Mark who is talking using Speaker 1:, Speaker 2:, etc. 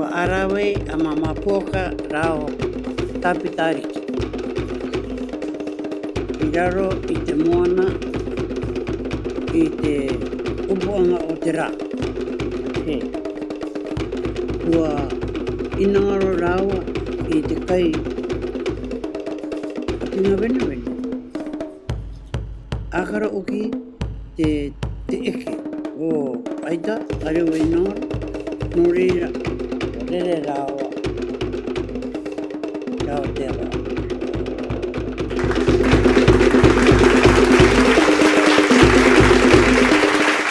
Speaker 1: Kua arau e a Mama Poaka rao Tapita Ariki i raro i te moana i te upuanga o te ra. He. Kua inangaro rawa i te kai a Tingawenawena. Akara oki te te eke o Aita, a reo e nāra, nō reira, rere rāua, rāua te ara.